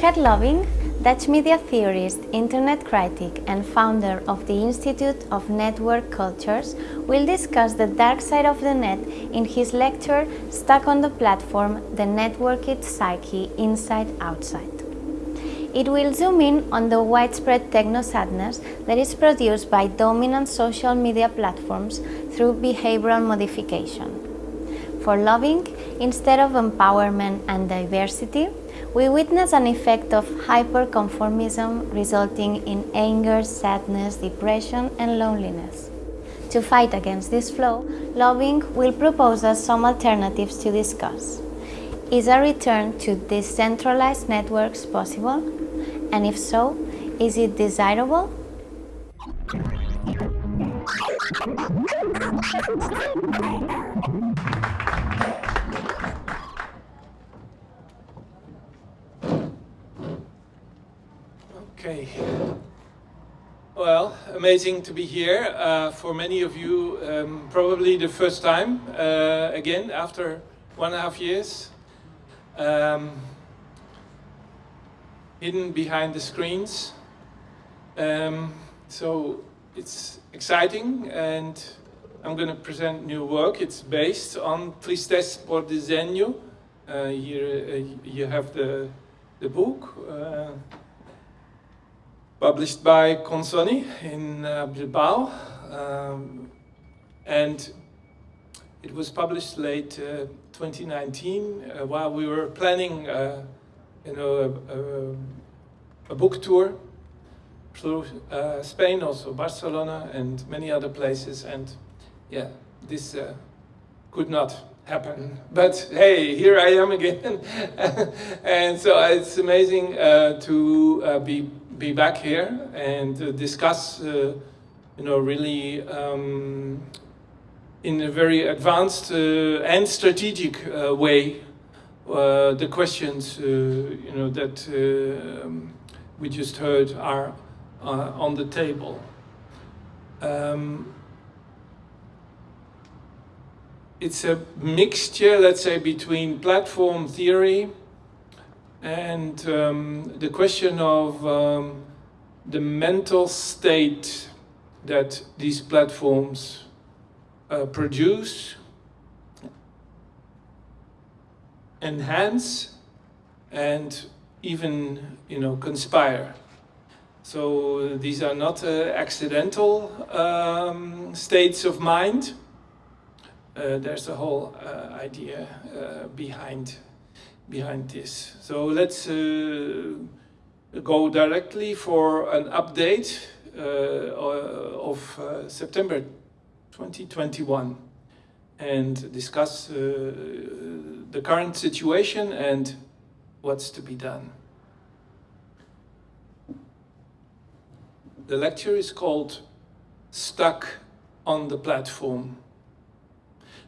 Geert Lovink, Dutch media theorist, internet critic and founder of the Institute of Network Cultures, will discuss the dark side of the net in his lecture Stuck on the Platform, The Networked Psyche Inside-Outside. It will zoom in on the widespread techno-sadness that is produced by dominant social media platforms through behavioral modification. For Loving, instead of empowerment and diversity, we witness an effect of hyperconformism resulting in anger, sadness, depression and loneliness. To fight against this flow, Lovink will propose us some alternatives to discuss. Is a return to decentralized networks possible? And if so, is it desirable? Okay. Well, amazing to be here. Uh, for many of you, um, probably the first time, uh, again, after one and a half years. Um, hidden behind the screens. Um, so it's exciting and I'm going to present new work. It's based on Tristeza por diseño. Uh, here uh, you have the, the book. Published by Consonni in uh, Bilbao. Um, and it was published late uh, 2019 uh, while we were planning uh, you know, a, a, a, book tour through uh, Spain, also Barcelona and many other places. And yeah, this uh, could not happen. But hey, here I am again. and so it's amazing to be be back here and uh, discuss, uh, you know, really um, in a very advanced uh, and strategic uh, way uh, the questions, uh, you know, that um, we just heard are on the table. Um, it's a mixture, let's say, between platform theory and um, the question of um, the mental state that these platforms uh, produce, enhance, and even, you know, conspire. So these are not uh, accidental um, states of mind. Uh, there's a whole uh, idea uh, behind behind this. So let's go directly for an update of September 2021 and discuss the current situation and what's to be done. The lecture is called Stuck on the Platform.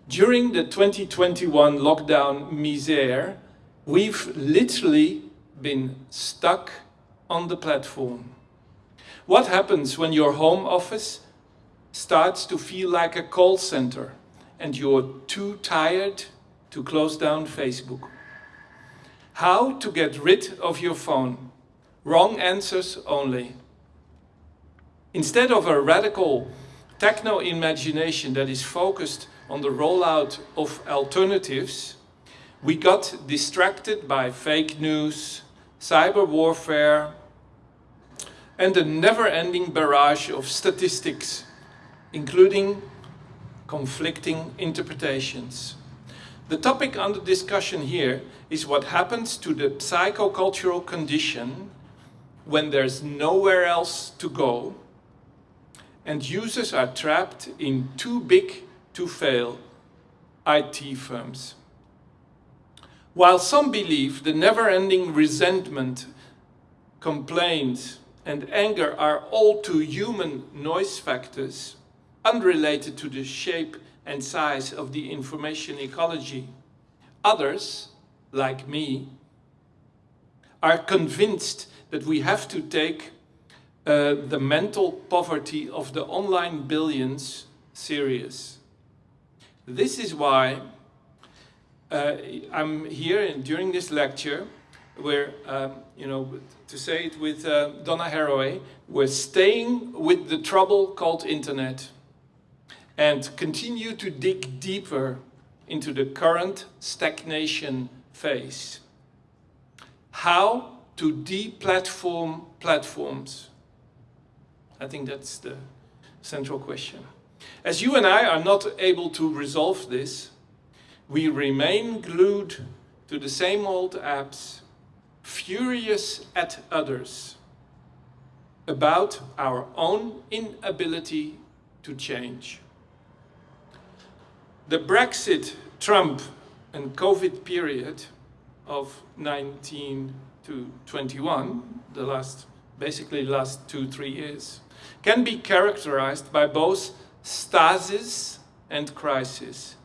During the 2021 lockdown misère, We've literally been stuck on the platform. What happens when your home office starts to feel like a call center and you're too tired to close down Facebook? How to get rid of your phone? Wrong answers only. Instead of a radical techno-imagination that is focused on the rollout of alternatives, we got distracted by fake news, cyber warfare, and a never-ending barrage of statistics, including conflicting interpretations. The topic under discussion here is what happens to the psychocultural condition when there's nowhere else to go and users are trapped in too big to fail IT firms. While some believe the never-ending resentment, complaints and anger are all too human noise factors, unrelated to the shape and size of the information ecology, others, like me, are convinced that we have to take uh, the mental poverty of the online billions serious. This is why uh, I'm here and during this lecture we're, um, you know, to say it with uh, Donna Haraway, we're staying with the trouble called internet and continue to dig deeper into the current stagnation phase. How to deplatform platforms? I think that's the central question. As you and I are not able to resolve this, we remain glued to the same old apps, furious at others about our own inability to change. The Brexit, Trump and COVID period of 19 to 21, the last, basically last two, three years, can be characterized by both stasis and crisis,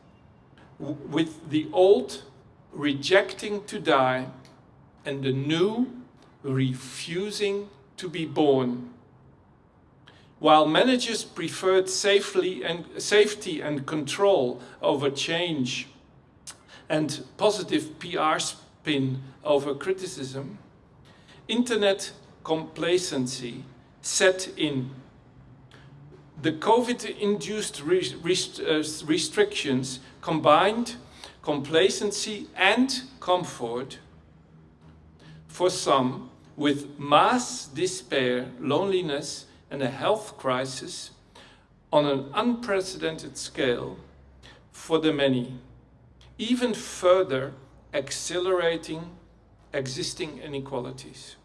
with the old rejecting to die and the new refusing to be born. While managers preferred safely and, safety and control over change and positive PR spin over criticism, internet complacency set in. The COVID-induced uh, restrictions combined complacency and comfort for some with mass despair, loneliness and a health crisis on an unprecedented scale for the many, even further accelerating existing inequalities.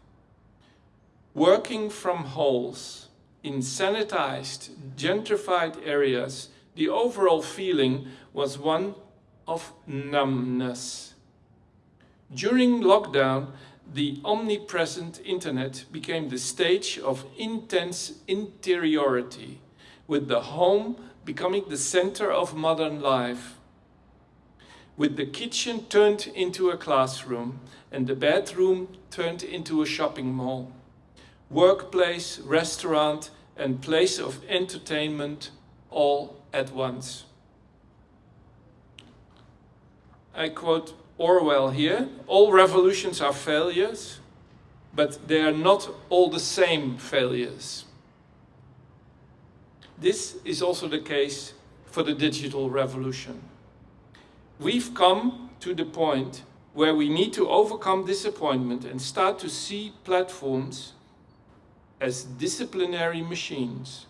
Working from holes in sanitized, gentrified areas, the overall feeling was one of numbness. During lockdown, the omnipresent internet became the stage of intense interiority, with the home becoming the center of modern life. With the kitchen turned into a classroom and the bedroom turned into a shopping mall. Workplace, restaurant and place of entertainment all at once. I quote Orwell here, all revolutions are failures, but they are not all the same failures. This is also the case for the digital revolution. We've come to the point where we need to overcome disappointment and start to see platforms as disciplinary machines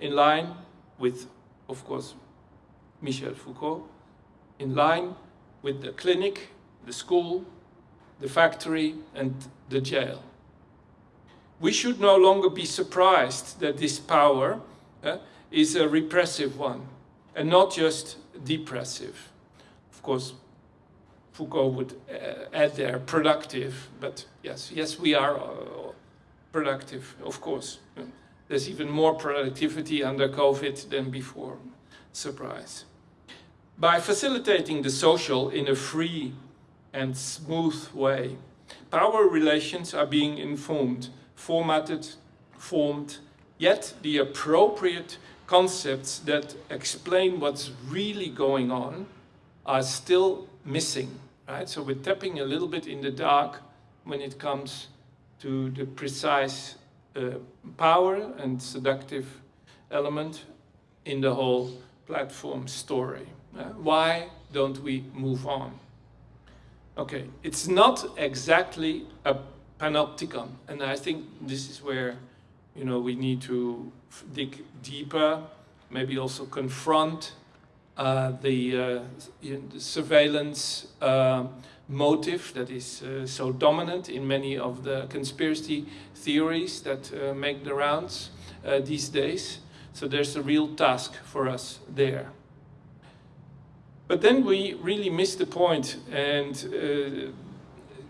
in line with, of course, Michel Foucault, in line with the clinic, the school, the factory and the jail. We should no longer be surprised that this power uh, is a repressive one and not just depressive. Of course, Foucault would uh, add there productive, but yes, yes, we are uh, productive, of course. There's even more productivity under COVID than before. Surprise. By facilitating the social in a free and smooth way, power relations are being informed, formatted, formed, yet the appropriate concepts that explain what's really going on are still missing, right? So we're tapping a little bit in the dark when it comes to the precise uh, power and seductive element in the whole platform story. Uh, why don't we move on? Okay, it's not exactly a panopticon, and I think this is where you know we need to dig deeper, maybe also confront uh, the, uh, the, surveillance uh, motive that is uh, so dominant in many of the conspiracy theories that uh, make the rounds uh, these days. So there's a real task for us there. But then we really miss the point and uh,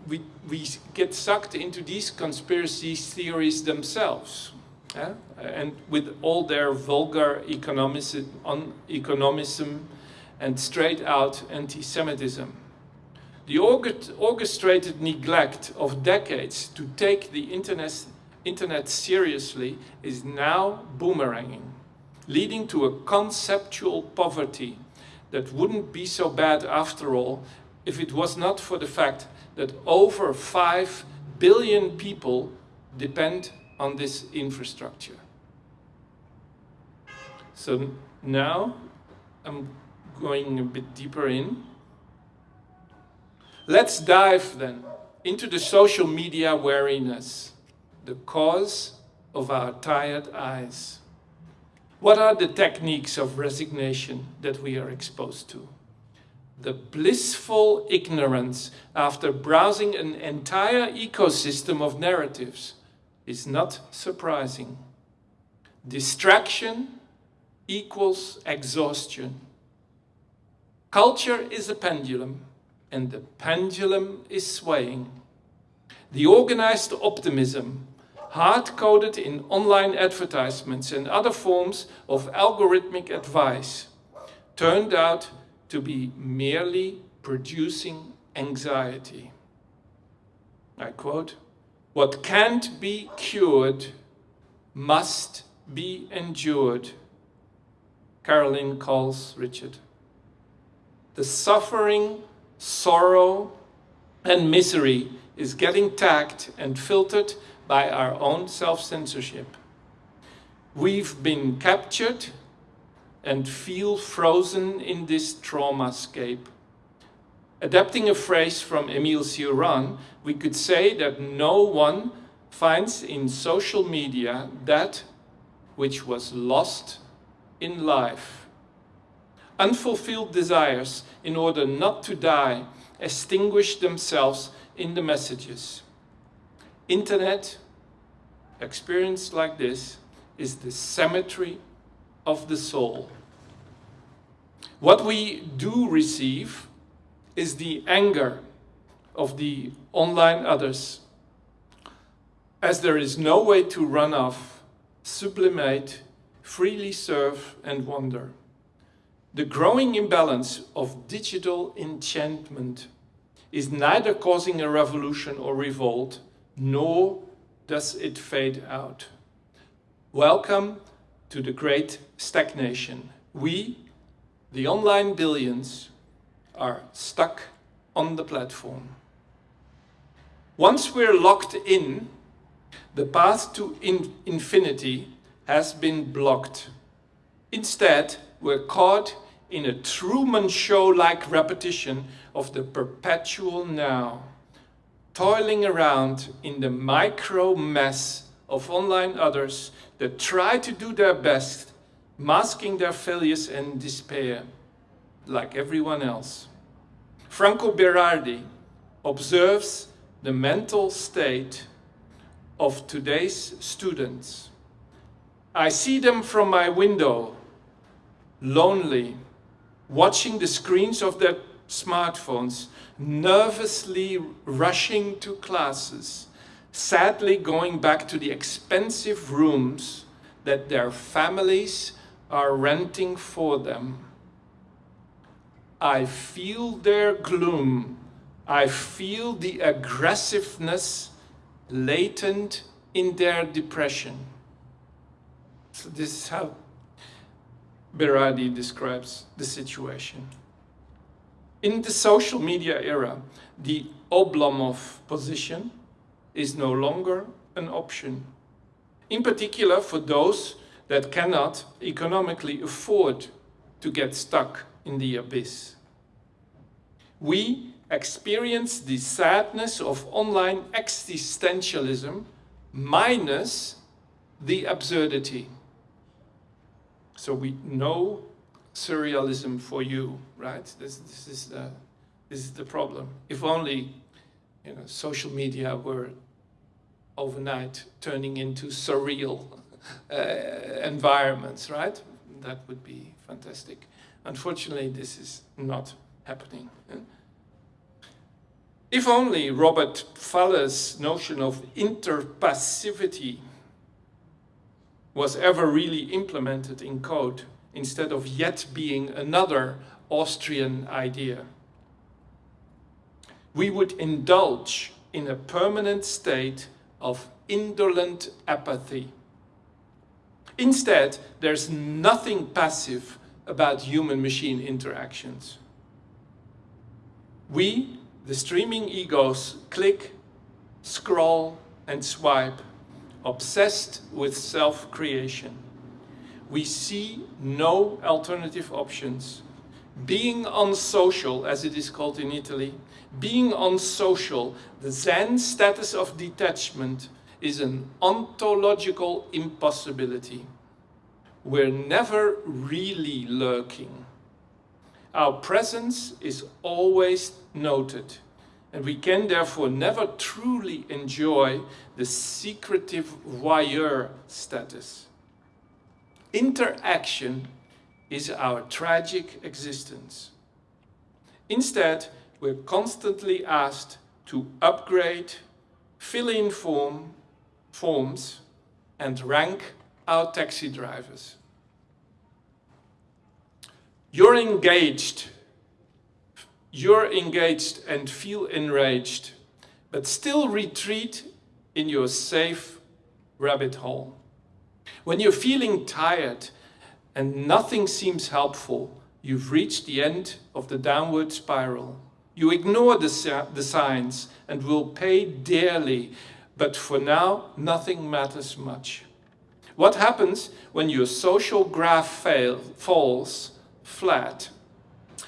we, we get sucked into these conspiracy theories themselves. Yeah? And with all their vulgar economicism, economicism and straight out anti-Semitism. The orchestrated neglect of decades to take the internet, internet seriously is now boomeranging, leading to a conceptual poverty that wouldn't be so bad after all if it was not for the fact that over 5 billion people depend on this infrastructure. So now I'm going a bit deeper in. Let's dive then into the social media wariness, the cause of our tired eyes. What are the techniques of resignation that we are exposed to? The blissful ignorance after browsing an entire ecosystem of narratives is not surprising. Distraction equals exhaustion. Culture is a pendulum, and the pendulum is swaying. The organized optimism, hard-coded in online advertisements and other forms of algorithmic advice, turned out to be merely producing anxiety. I quote, what can't be cured must be endured. Carolyn calls Richard. The suffering, sorrow, and misery is getting tagged and filtered by our own self-censorship. We've been captured and feel frozen in this traumascape. Adapting a phrase from Émile Cioran, we could say that no one finds in social media that which was lost in life. Unfulfilled desires, in order not to die, extinguish themselves in the messages. Internet, experience like this, is the cemetery of the soul. What we do receive is the anger of the online others. As there is no way to run off, sublimate, freely serve and wander. The growing imbalance of digital enchantment is neither causing a revolution or revolt, nor does it fade out. Welcome to the great stagnation. We, the online billions, are stuck on the platform. Once we're locked in, the path to in infinity has been blocked. Instead, we're caught in a Truman Show-like repetition of the perpetual now, toiling around in the micro mess of online others that try to do their best, masking their failures and despair, like everyone else. Franco Berardi observes the mental state of today's students. I see them from my window, lonely, watching the screens of their smartphones, nervously rushing to classes, sadly going back to the expensive rooms that their families are renting for them. I feel their gloom. I feel the aggressiveness latent in their depression. So this is how Berardi describes the situation. In the social media era, the Oblomov position is no longer an option. In particular for those that cannot economically afford to get stuck in the abyss. We experience the sadness of online existentialism minus the absurdity. So we know surrealism for you, right? This, this, is, the, this is the problem. If only you know, social media were overnight turning into surreal uh, environments, right? That would be fantastic. Unfortunately, this is not happening. If only Robert Pfaller's notion of interpassivity was ever really implemented in code instead of yet being another Austrian idea. We would indulge in a permanent state of indolent apathy. Instead, there's nothing passive about human-machine interactions. We, the streaming egos, click, scroll and swipe, obsessed with self-creation. We see no alternative options. Being unsocial, as it is called in Italy, being unsocial, the Zen status of detachment, is an ontological impossibility. We're never really lurking. Our presence is always noted, and we can therefore never truly enjoy the secretive voyeur status. Interaction is our tragic existence. Instead, we're constantly asked to upgrade, fill in form, forms, and rank our taxi drivers. You're engaged, you're engaged and feel enraged, but still retreat in your safe rabbit hole. When you're feeling tired and nothing seems helpful, you've reached the end of the downward spiral. You ignore the, the signs and will pay dearly, but for now, nothing matters much. What happens when your social graph fail, falls flat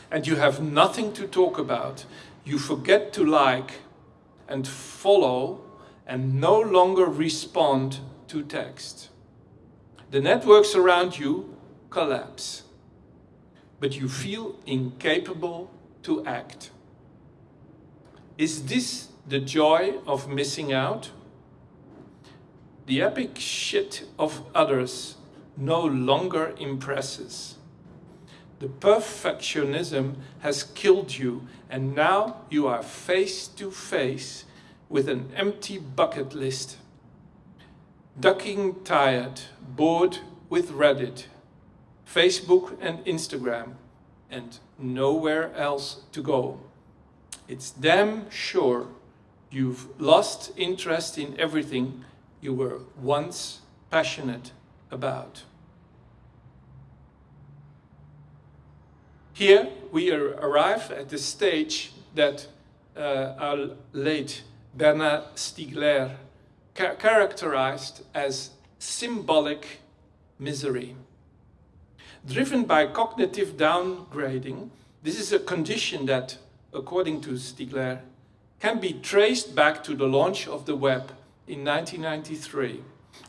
and you have nothing to talk about? You forget to like and follow and no longer respond to text. The networks around you collapse, but you feel incapable to act. Is this the joy of missing out? The epic shit of others no longer impresses. The perfectionism has killed you and now you are face to face with an empty bucket list. Ducking tired, bored with Reddit, Facebook and Instagram and nowhere else to go. It's damn sure you've lost interest in everything you were once passionate about. Here we arrive at the stage that uh, our late Bernard Stiegler ca characterized as symbolic misery. Driven by cognitive downgrading, this is a condition that according to Stiegler, can be traced back to the launch of the web in 1993,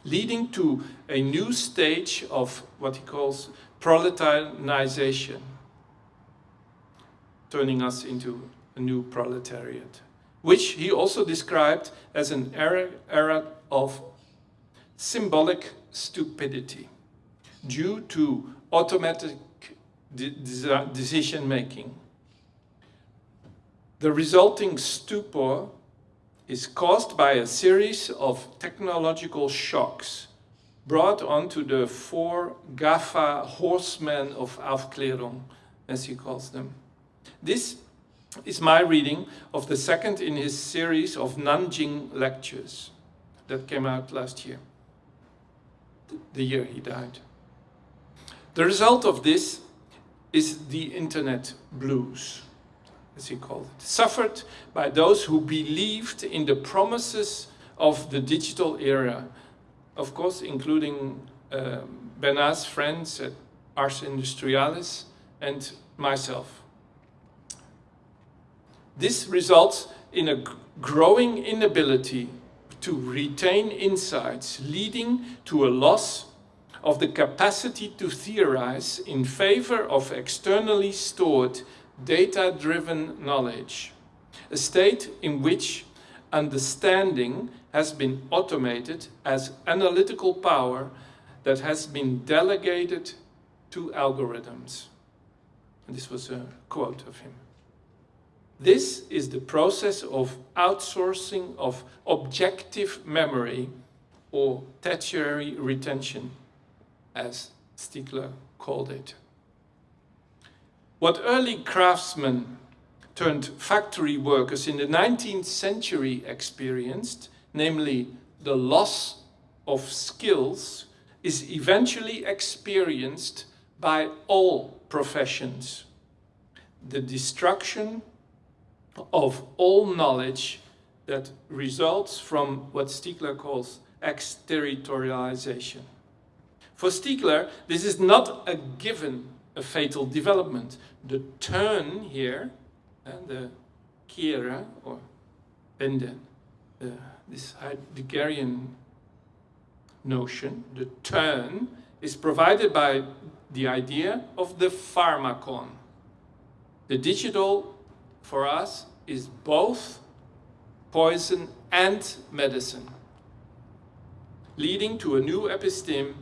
leading to a new stage of what he calls proletarianization, turning us into a new proletariat, which he also described as an era, era of symbolic stupidity due to automatic de decision making the resulting stupor is caused by a series of technological shocks brought onto the four GAFA horsemen of Aufklärung, as he calls them. This is my reading of the second in his series of Nanjing lectures that came out last year, the year he died. The result of this is the internet blues as he called it, suffered by those who believed in the promises of the digital era, of course, including uh, Bernard's friends at Ars Industrialis and myself. This results in a growing inability to retain insights, leading to a loss of the capacity to theorize in favor of externally stored data-driven knowledge, a state in which understanding has been automated as analytical power that has been delegated to algorithms. And this was a quote of him. This is the process of outsourcing of objective memory or tertiary retention, as Stiegler called it. What early craftsmen turned factory workers in the 19th century experienced, namely the loss of skills, is eventually experienced by all professions. The destruction of all knowledge that results from what Stiegler calls exterritorialization. For Stiegler, this is not a given, a fatal development. The turn here, and the Kehre, or Benden, uh, this Heideggerian notion, the turn, is provided by the idea of the pharmakon. The digital, for us, is both poison and medicine, leading to a new episteme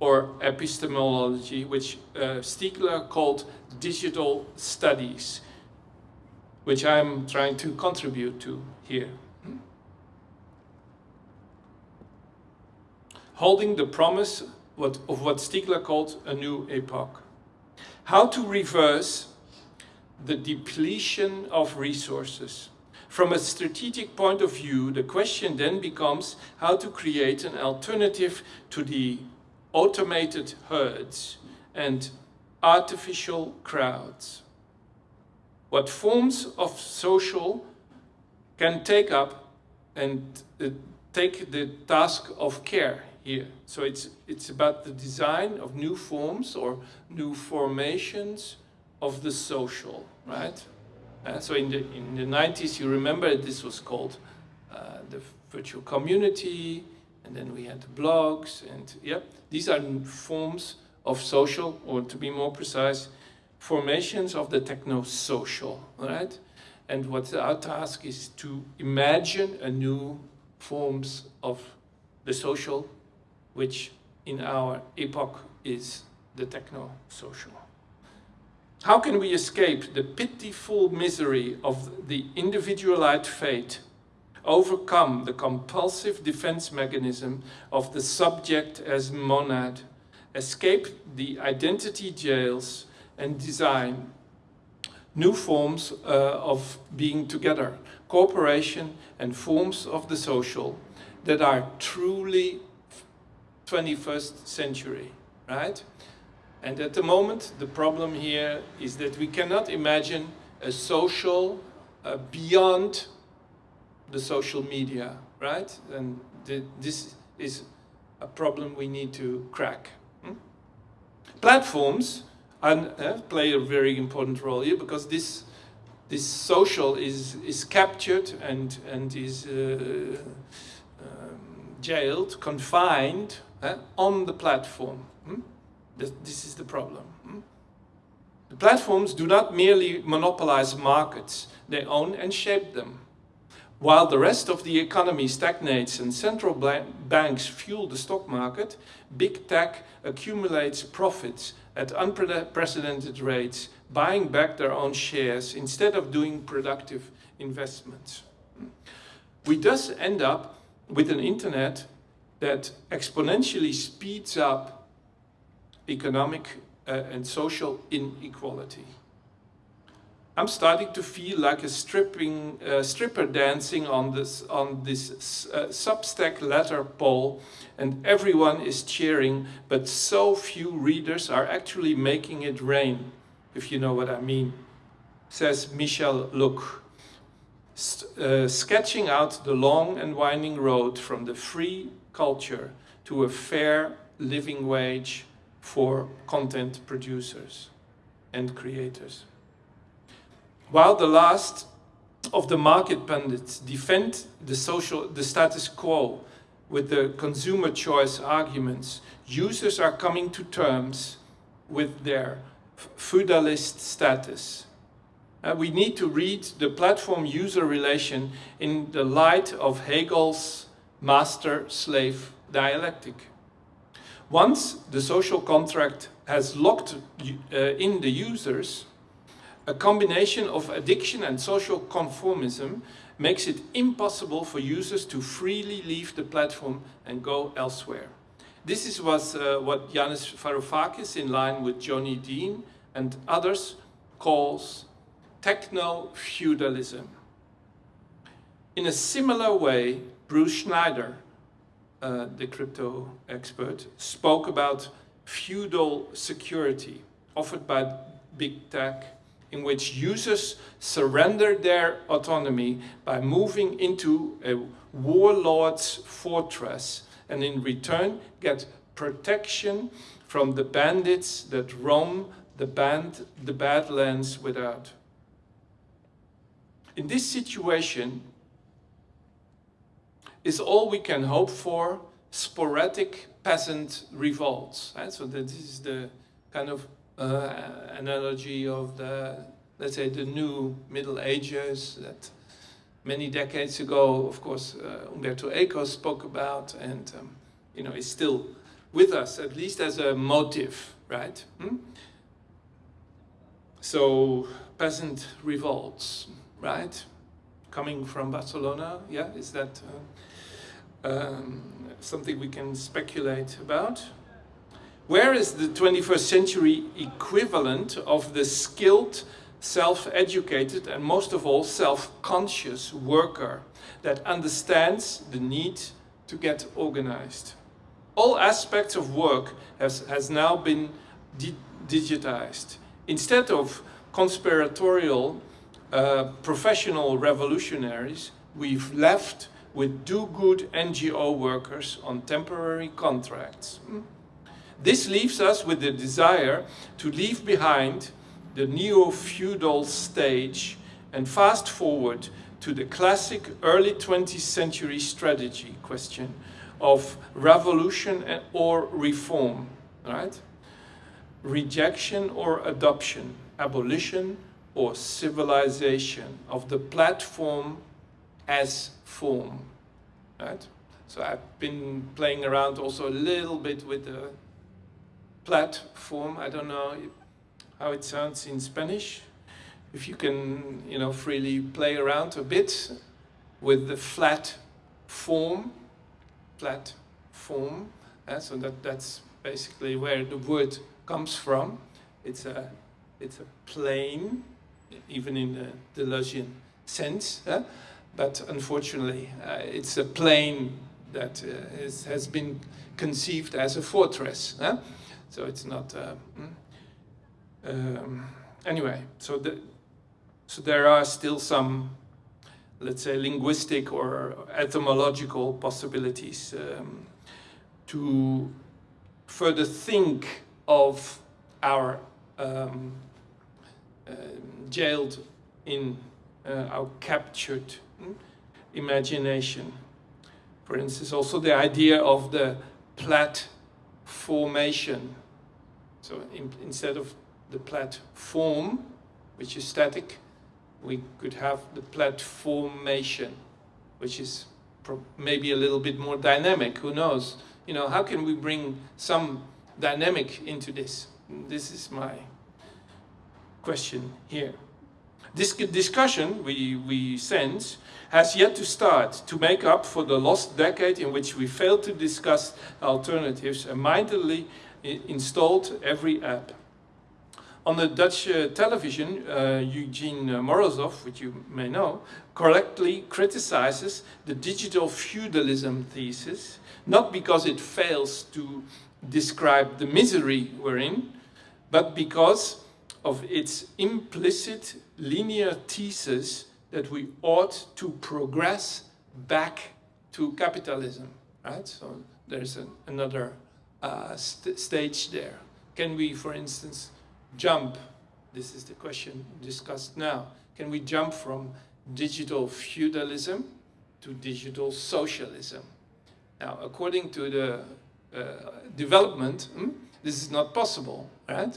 or epistemology, which uh, Stiegler called digital studies, which I'm trying to contribute to here. Holding the promise of what Stiegler called a new epoch. How to reverse the depletion of resources. From a strategic point of view, the question then becomes how to create an alternative to the automated herds and artificial crowds. What forms of social can take up and uh, take the task of care here. So it's, it's about the design of new forms or new formations of the social, right? Uh, so in the, in the 90s, you remember this was called uh, the virtual community, and then we had the blogs, and yeah, these are forms of social, or to be more precise, formations of the techno-social, right? And what our task is to imagine a new forms of the social, which in our epoch is the techno-social. How can we escape the pitiful misery of the individualized fate, overcome the compulsive defense mechanism of the subject as monad, escape the identity jails and design new forms uh, of being together, cooperation and forms of the social that are truly 21st century, right? And at the moment, the problem here is that we cannot imagine a social uh, beyond the social media, right? And the, this is a problem we need to crack. Hmm? Platforms and, uh, play a very important role here because this this social is is captured and and is uh, um, jailed, confined uh, on the platform. Hmm? This is the problem. Hmm? The platforms do not merely monopolize markets, they own and shape them. While the rest of the economy stagnates and central banks fuel the stock market, big tech accumulates profits at unprecedented rates, buying back their own shares instead of doing productive investments. We thus end up with an internet that exponentially speeds up economic uh, and social inequality. I'm starting to feel like a stripping, uh, stripper dancing on this, on this uh, Substack letter poll and everyone is cheering, but so few readers are actually making it rain, if you know what I mean, says Michel Luc, uh, sketching out the long and winding road from the free culture to a fair living wage for content producers and creators. While the last of the market pundits defend the social the status quo with the consumer choice arguments, users are coming to terms with their feudalist status. Uh, we need to read the platform-user relation in the light of Hegel's master-slave dialectic. Once the social contract has locked uh, in the users, a combination of addiction and social conformism makes it impossible for users to freely leave the platform and go elsewhere. This is uh, what Yanis Varoufakis, in line with Jodi Dean and others, calls techno-feudalism. In a similar way, Bruce Schneier uh, the crypto expert, spoke about feudal security offered by big tech in which users surrender their autonomy by moving into a warlord's fortress and in return get protection from the bandits that roam the, band, the Badlands without. In this situation, is all we can hope for sporadic peasant revolts. Right? So that this is the kind of uh, analogy of the, let's say, the new Middle Ages that many decades ago, of course, uh, Umberto Eco spoke about and, um, you know, is still with us, at least as a motive, right? Hmm? So, peasant revolts, right? Coming from Barcelona, yeah, is that uh, um, something we can speculate about? Where is the 21st century equivalent of the skilled, self-educated and most of all self-conscious worker that understands the need to get organized? All aspects of work has, has now been di digitized. Instead of conspiratorial uh, professional revolutionaries, we've left with do-good NGO workers on temporary contracts. Hmm? This leaves us with the desire to leave behind the neo-feudal stage and fast forward to the classic early 20th century strategy question of revolution or reform, right? Rejection or adoption, abolition or civilization of the platform as form, right? So I've been playing around also a little bit with the platform. I don't know how it sounds in Spanish. If you can, you know, freely play around a bit with the flat form, flat form. Uh, so that, that's basically where the word comes from. It's a, it's a plane, even in the Deleuzian sense. Uh, but unfortunately, uh, it's a plane that uh, has been conceived as a fortress. So it's not, uh, mm. um, anyway, so, the, so there are still some, let's say, linguistic or etymological possibilities um, to further think of our um, uh, jailed in uh, our captured imagination. For instance, also the idea of the plat formation. So in, instead of the platform, which is static, we could have the platformation, which is maybe a little bit more dynamic, who knows? You know, how can we bring some dynamic into this? This is my question here. This discussion, we, we sense, has yet to start to make up for the lost decade in which we failed to discuss alternatives and mightily installed every app. On the Dutch uh, television, uh, Evgeny Morozov, which you may know, correctly criticizes the digital feudalism thesis, not because it fails to describe the misery we're in, but because of its implicit linear thesis that we ought to progress back to capitalism, right? So there's an, another uh, st stage there. Can we, for instance, jump, this is the question discussed now, can we jump from digital feudalism to digital socialism? Now, according to the uh, development, hmm, this is not possible, right?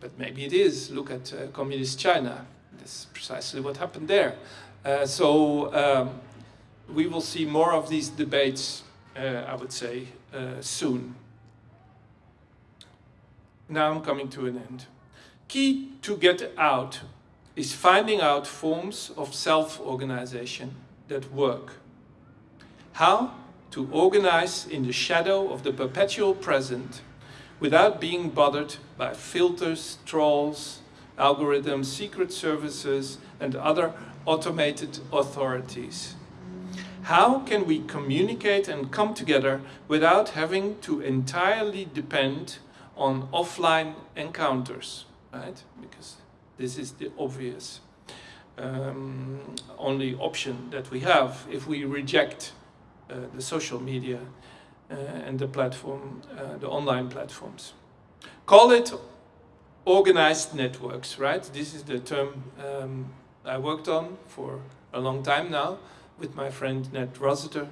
But maybe it is. Look at uh, communist China. That's precisely what happened there. Uh, so um, we will see more of these debates, uh, I would say, uh, soon. Now I'm coming to an end. Key to get out is finding out forms of self-organization that work. How to organize in the shadow of the perpetual present without being bothered by filters, trolls, algorithms, secret services, and other automated authorities. How can we communicate and come together without having to entirely depend on offline encounters, right? Because This is the obvious um, only option that we have if we reject uh, the social media and the platform, the online platforms. Call it organized networks, right? This is the term um, I worked on for a long time now with my friend Ned Rossiter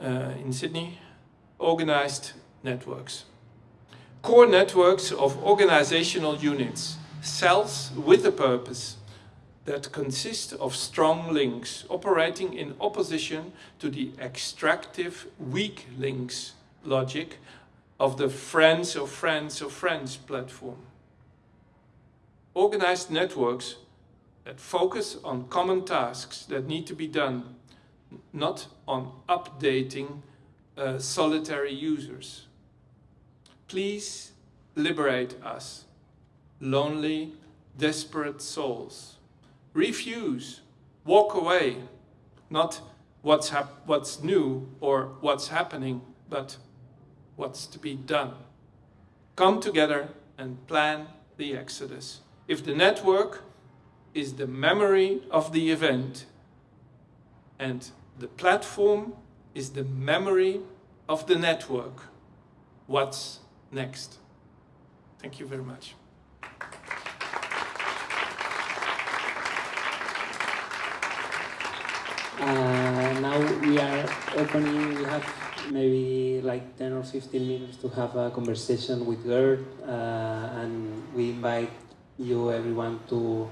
uh, in Sydney. Organized networks. Core networks of organizational units, cells with a purpose that consist of strong links operating in opposition to the extractive weak links logic of the friends of friends of friends platform. Organized networks that focus on common tasks that need to be done, not on updating uh, solitary users. Please liberate us, lonely, desperate souls. Refuse, walk away, not what's, what's new or what's happening, but what's to be done. Come together and plan the exodus. If the network is the memory of the event and the platform is the memory of the network. What's next? Thank you very much. Uh, now we are opening, we have maybe like 10 or 15 minutes to have a conversation with Geert uh, and we invite you everyone to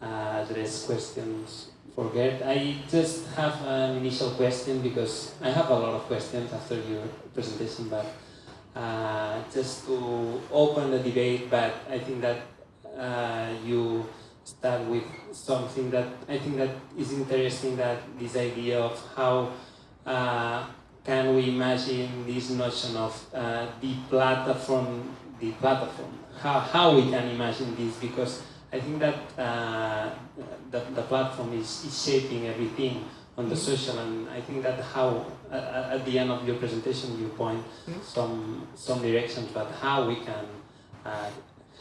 uh, address questions for Geert. I just have an initial question because I have a lot of questions after your presentation, but uh, just to open the debate, but I think that uh, you start with something that I think that is interesting, that this idea of how uh, can we imagine this notion of uh, the platform, the platform, how, how we can imagine this, because I think that uh, the, the platform is, is shaping everything on the mm-hmm. social, and I think that how uh, at the end of your presentation you point mm-hmm. some some directions, but how we can uh,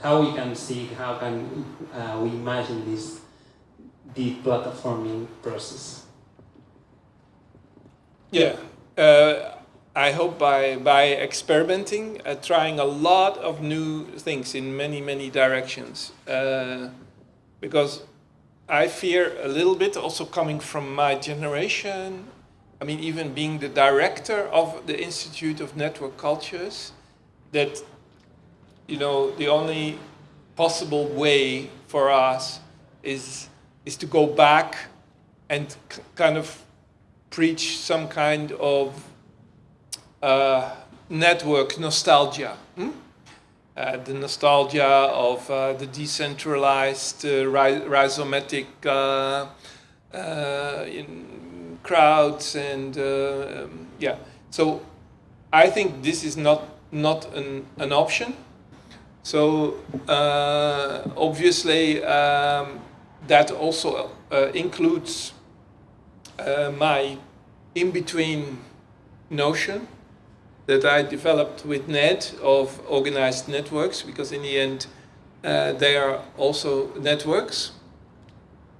how we can see how can uh, we imagine this the platforming process. Yeah. Uh, I hope by, by experimenting, uh, trying a lot of new things in many, many directions. Uh, because I fear a little bit, also coming from my generation, I mean, even being the director of the Institute of Network Cultures, that, you know, the only possible way for us is, is to go back and kind of preach some kind of uh, network nostalgia. Hmm? Uh, the nostalgia of uh, the decentralized, uh, rhizomatic uh, uh, crowds, and um, yeah. So I think this is not not an, an option. So obviously um, that also includes my in-between notion that I developed with Ned of organized networks, because in the end, uh, they are also networks.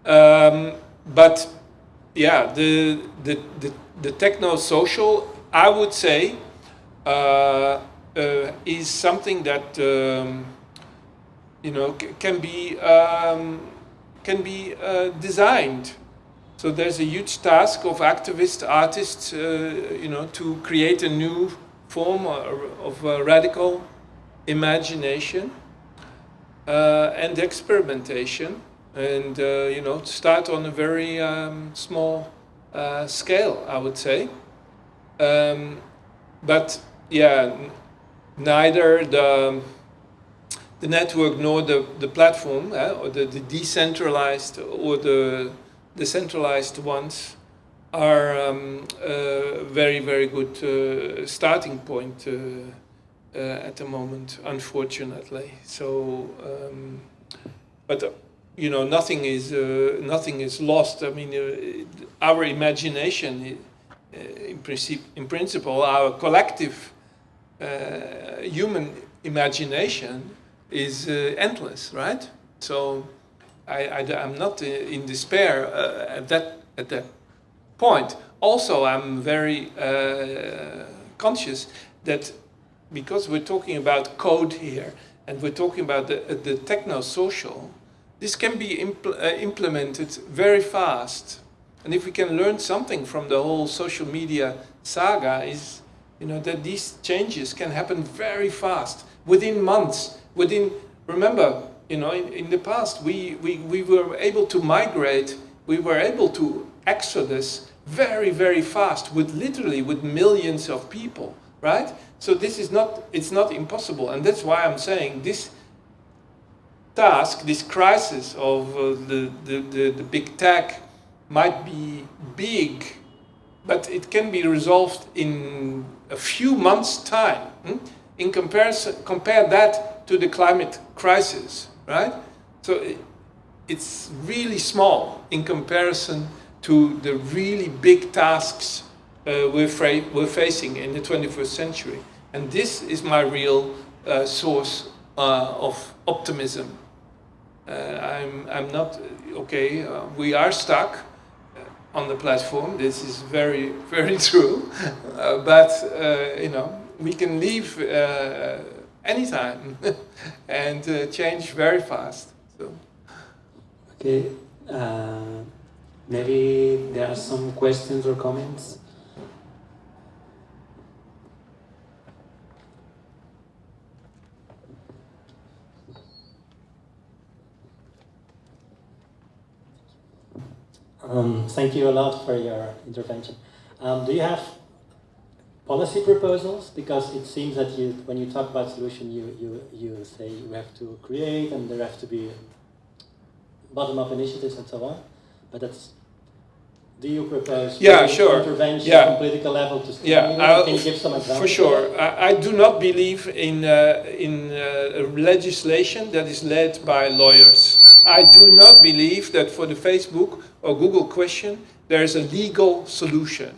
Um, but yeah, the, the, the, the techno-social, I would say, uh, uh, is something that um, you know can be um, can be uh, designed. So there's a huge task of activist artists, uh, you know, to create a new form of radical imagination uh, and experimentation and uh, you know start on a very um, small uh, scale I would say um, but yeah neither the the network nor the, the platform eh, or the, the decentralized or the decentralized ones are um, a very, very good uh, starting point uh, uh, at the moment, unfortunately. So, um, but you know, nothing is nothing is lost. I mean, our imagination, in principle, in principle, our collective human imagination is endless, right? So I, am not in despair uh, at that at that point. Also, I'm very uh, conscious that because we're talking about code here and we're talking about the, uh, the techno-social, this can be impl uh, implemented very fast. And if we can learn something from the whole social media saga is you know, that these changes can happen very fast, within months, within, remember, you know, in, in the past, we, we, we were able to migrate, we were able to exodus very, very fast, with literally with millions of people, right? So this is not, it's not impossible. And that's why I'm saying this task, this crisis of uh, the, the, the, the big tech might be big, but it can be resolved in a few months' time. Hmm? In comparison, compare that to the climate crisis, right? So it's really small in comparison to the really big tasks uh, we're, we're, facing in the 21st century. And this is my real uh, source uh, of optimism. Uh, I'm, I'm not, okay, uh, we are stuck, on the platform. This is very, very true. Uh, but, uh, you know, we can leave uh, anytime and uh, change very fast. So. Okay. Uh, maybe there are some questions or comments. Um, thank you a lot for your intervention. Um, do you have policy proposals? Because it seems that you, when you talk about solution, you, you, you say you have to create and there have to be bottom-up initiatives and so on. But that's do you propose yeah, sure. intervention yeah. on political level to yeah, Can you give some examples? For sure. I, I do not believe in, uh, in uh, legislation that is led by lawyers. I do not believe that for the Facebook or Google question, there is a legal solution.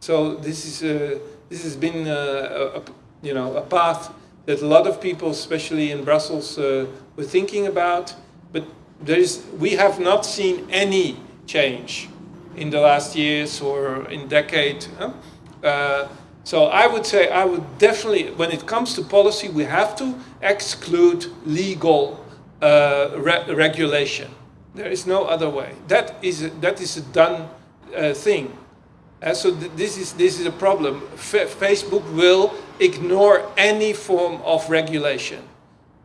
So this is a, this has been a, a, you know a path that a lot of people, especially in Brussels, uh, were thinking about. But there is we have not seen any change in the last years or in decade. Huh? Uh, so I would say I would definitely, when it comes to policy, we have to exclude legal uh, re regulation. There is no other way. That is a, that is a done uh, thing. Uh, so th this is this is a problem. F Facebook will ignore any form of regulation,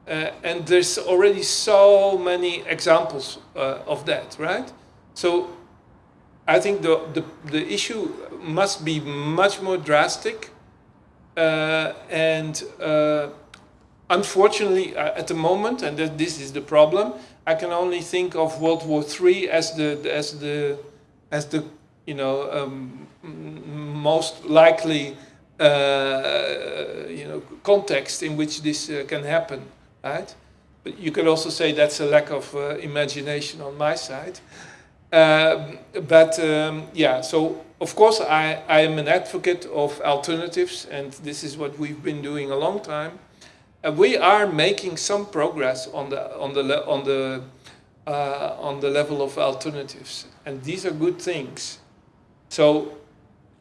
uh, and there's already so many examples uh, of that, right? So I think the, the, the issue must be much more drastic uh, and uh, unfortunately at the moment, and this is the problem, I can only think of World War III as the, as the, as the you know, um, most likely uh, you know, context in which this uh, can happen, right? But you could also say that's a lack of uh, imagination on my side. Um, but um, yeah, so of course I, I am an advocate of alternatives and this is what we've been doing a long time. Uh, we are making some progress on the, on the, on the, uh, on the level of alternatives and these are good things. So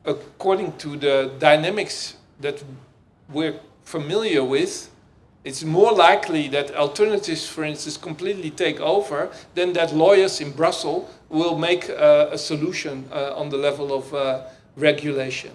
according to the dynamics that we're familiar with, it's more likely that alternatives, for instance, completely take over than that lawyers in Brussels will make uh, a solution uh, on the level of uh, regulation.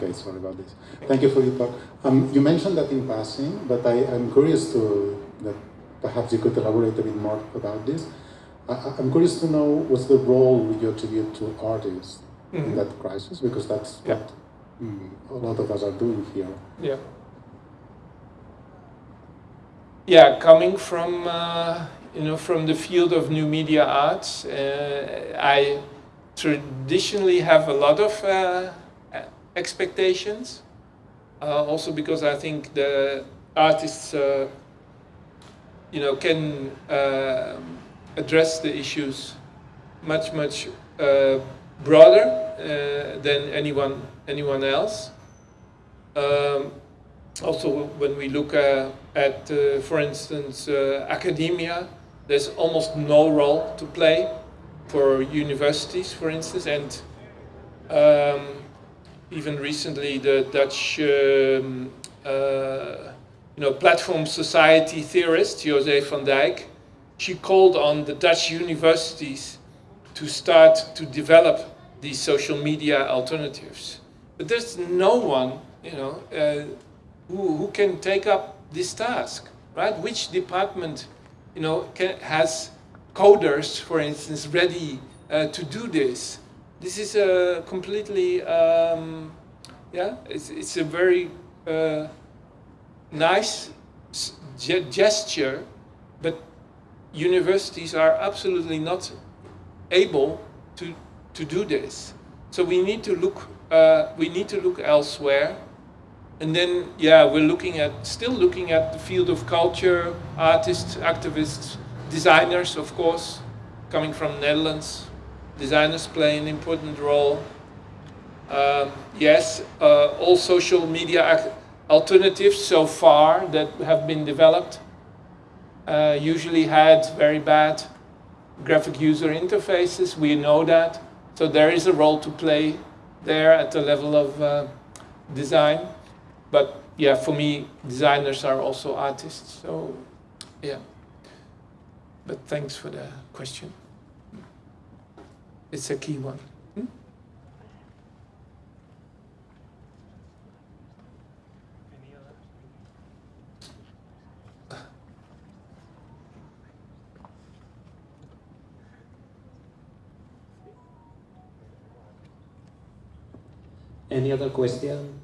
Okay, sorry about this. Thank you for your talk. Um, you mentioned that in passing, but I, am curious to that perhaps you could elaborate a bit more about this. I, am curious to know what's the role you attribute to artists mm -hmm. in mm-hmm. that crisis, because that's yeah. what mm, a lot of us are doing here. Yeah. Yeah, coming from uh, you know from the field of new media arts, uh, I traditionally have a lot of uh, expectations. Uh, also because I think the artists, uh, you know, can uh, address the issues much, much uh, broader uh, than anyone, anyone else. Um, also, when we look uh, at, for instance, academia, there's almost no role to play for universities, for instance, and um, even recently the Dutch um, uh, you know, platform society theorist, José van Dijck, she called on the Dutch universities to start to develop these social media alternatives. But there's no one, you know, uh, who, who can take up this task, right? Which department, you know, can, has coders, for instance, ready uh, to do this? This is a completely, um, yeah, it's, it's a very uh, nice gesture, but universities are absolutely not able to, to do this. So we need to look, uh, we need to look elsewhere. And then, yeah, we're looking at, still looking at the field of culture, artists, activists, designers, of course, coming from Netherlands, designers play an important role. Um, yes, uh, all social media alternatives so far that have been developed uh, usually had very bad graphic user interfaces. We know that. So there is a role to play there at the level of uh, design. But yeah, for me, designers are also artists. So yeah. But thanks for the question. It's a key one. Hmm? Any other question?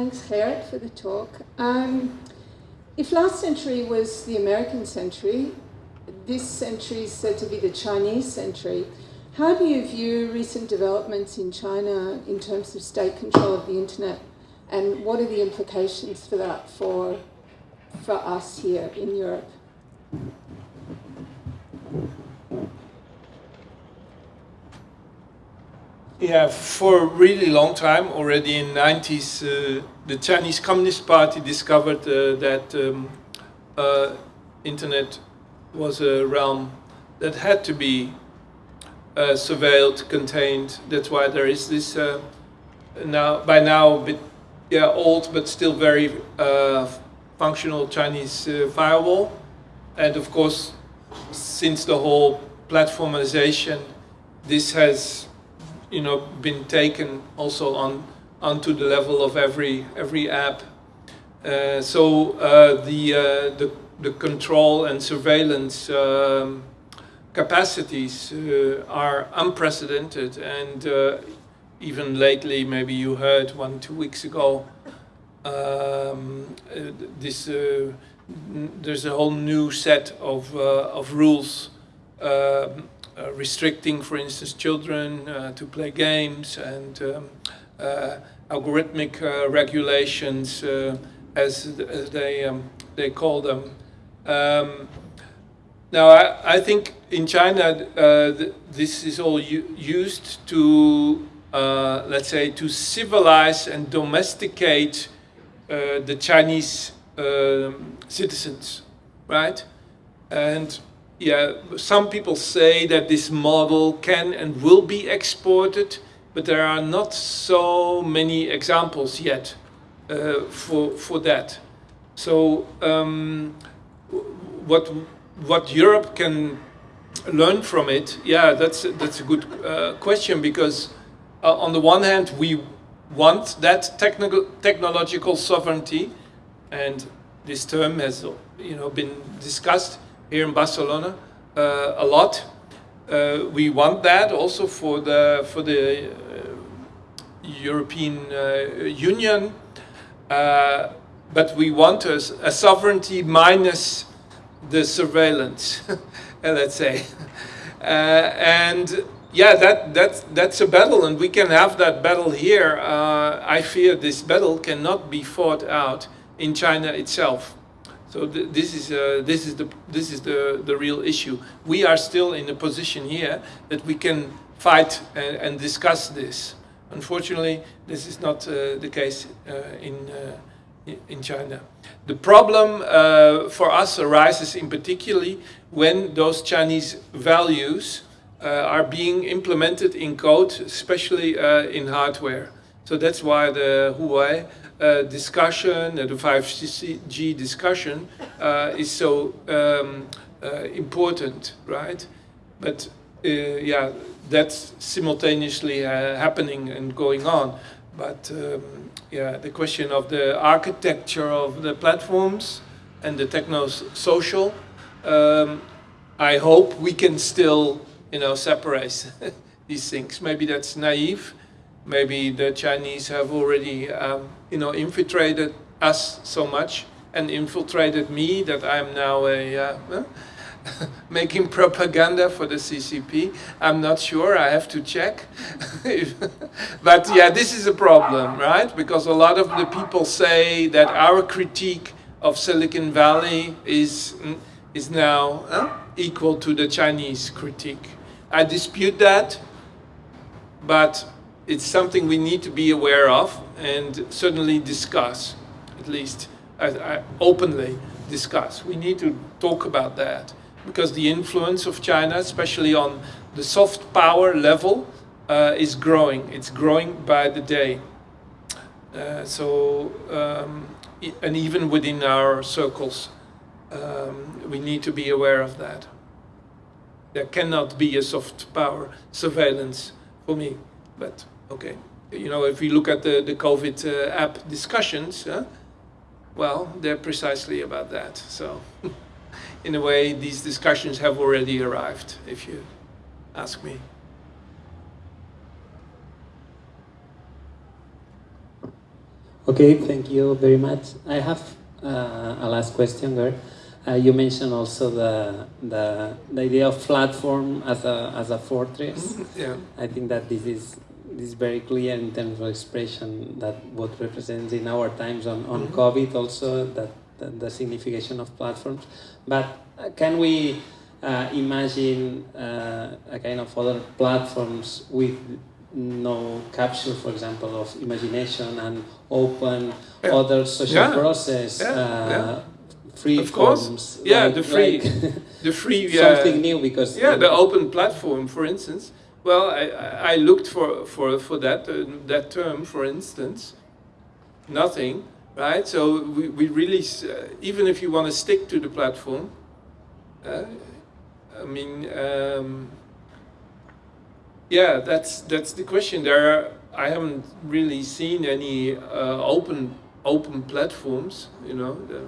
Thanks, Gerrit, for the talk. Um, if last century was the American century, this century is said to be the Chinese century. How do you view recent developments in China in terms of state control of the internet, and what are the implications for that for, for us here in Europe? Yeah, for a really long time, already in 90s, uh, the Chinese Communist Party discovered uh, that um, uh, internet was a realm that had to be uh, surveilled, contained. That's why there is this uh, now, by now, bit yeah, old but still very uh, functional Chinese firewall. And of course, since the whole platformization, this has you know, been taken also on onto the level of every every app. Uh, so uh, the, uh, the the control and surveillance um, capacities uh, are unprecedented, and uh, even lately, maybe you heard one two weeks ago, um, uh, this there's a whole new set of of rules. Um, uh, restricting, for instance, children uh, to play games and um, uh, algorithmic regulations, as, as, they, um, they call them. Um, now, I, I, think in China, th this is all used to, let's say, to civilize and domesticate the Chinese um, citizens, right? And yeah, some people say that this model can and will be exported, but there are not so many examples yet uh, for, for that. So um, what, what Europe can learn from it, yeah, that's, that's a good uh, question because uh, on the one hand, we want that technical, technological sovereignty and this term has you know, been discussed here in Barcelona uh, a lot. uh, we want that also for the for the uh, European uh, Union, uh, but we want a, a, sovereignty minus the surveillance, let's say, uh, and yeah, that that's that's a battle, and we can have that battle here. I fear this battle cannot be fought out in China itself. So th this is uh, this is the this is the the real issue. We are still in a position here that we can fight and, and discuss this. Unfortunately, this is not uh, the case uh, in uh, in China. The problem uh, for us arises in particularly when those Chinese values uh, are being implemented in code, especially in hardware. So that's why the Huawei uh, discussion, uh, the 5G discussion uh, is so um, uh, important, right? But yeah, that's simultaneously happening and going on. But um, yeah, the question of the architecture of the platforms and the techno-social, um, I hope we can still, you know, separate these things. Maybe that's naive, maybe the Chinese have already, um, you know, infiltrated us so much and infiltrated me that I'm now a uh, making propaganda for the CCP. I'm not sure. I have to check. but yeah, this is a problem, right? Because a lot of the people say that our critique of Silicon Valley is is now equal to the Chinese critique. I dispute that, but it's something we need to be aware of and certainly discuss, at least uh, openly discuss. We need to talk about that because the influence of China, especially on the soft power level, uh, is growing. It's growing by the day. Uh, so, um, and even within our circles, um, we need to be aware of that. There cannot be a soft power surveillance for me, but Okay, you know, if we look at the, the COVID uh, app discussions, uh, well, they're precisely about that. So, in a way, these discussions have already arrived, if you ask me. Okay, thank you very much. I have uh, a last question, Geert. Uh, you mentioned also the, the, the idea of platform as a, as a fortress. yeah. I think that this is is very clear in terms of expression that what represents in our times on, on mm -hmm. COVID also, that, that, the signification of platforms. But uh, can we uh, imagine uh, a kind of other platforms with no capture, for example, of imagination and open yeah. other social yeah. process, yeah. Uh, free of course. forms. Yeah, like, the free, like the free, something new because yeah, the open platform, for instance well, I, I looked for, for, for that, uh, that term, for instance. Nothing, right? So we, we really, uh, even if you want to stick to the platform, uh, I mean, um, yeah, that's, that's the question. There are, I haven't really seen any uh, open, open platforms, you know. The,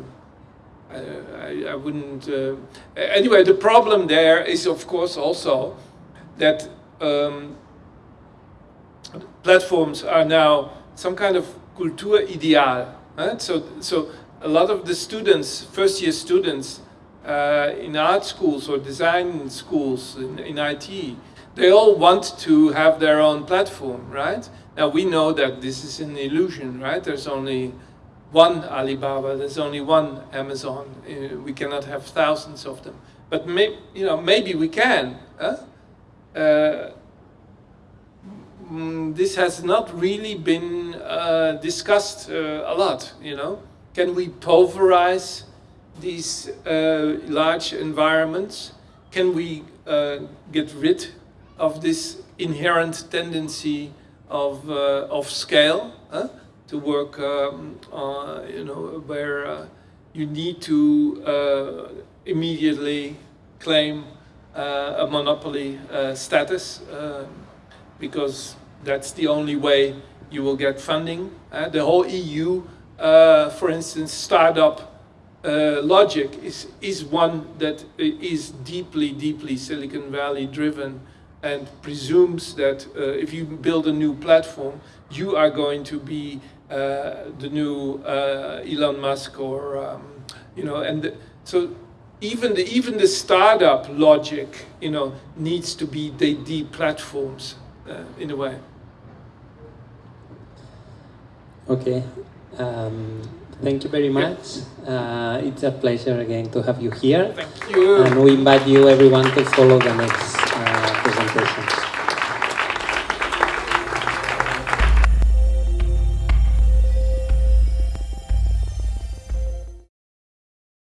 I, I, wouldn't... Uh, anyway, the problem there is, of course, also that um, platforms are now some kind of culture ideal. Right? So, so a lot of the students, first year students uh, in art schools or design schools in, in IT, they all want to have their own platform, right? Now we know that this is an illusion, right? There's only one Alibaba, there's only one Amazon. Uh, we cannot have thousands of them. But may, you know, maybe we can. Huh? Uh, mm, this has not really been uh, discussed uh, a lot, you know. Can we pulverize these uh, large environments? Can we uh, get rid of this inherent tendency of, uh, of scale huh? to work, um, you know, where you need to immediately claim uh, a monopoly uh, status uh, because that's the only way you will get funding. the whole EU, for instance, startup uh, logic is, is one that is deeply, deeply Silicon Valley driven and presumes that uh, if you build a new platform, you are going to be uh, the new uh, Elon Musk or, um, you know, and the, so even the, even the startup logic, you know, needs to be the, the platforms uh, in a way. Okay. Um, thank you very much. Uh, it's a pleasure again to have you here. Thank you. And we invite you everyone to follow the next uh, presentation.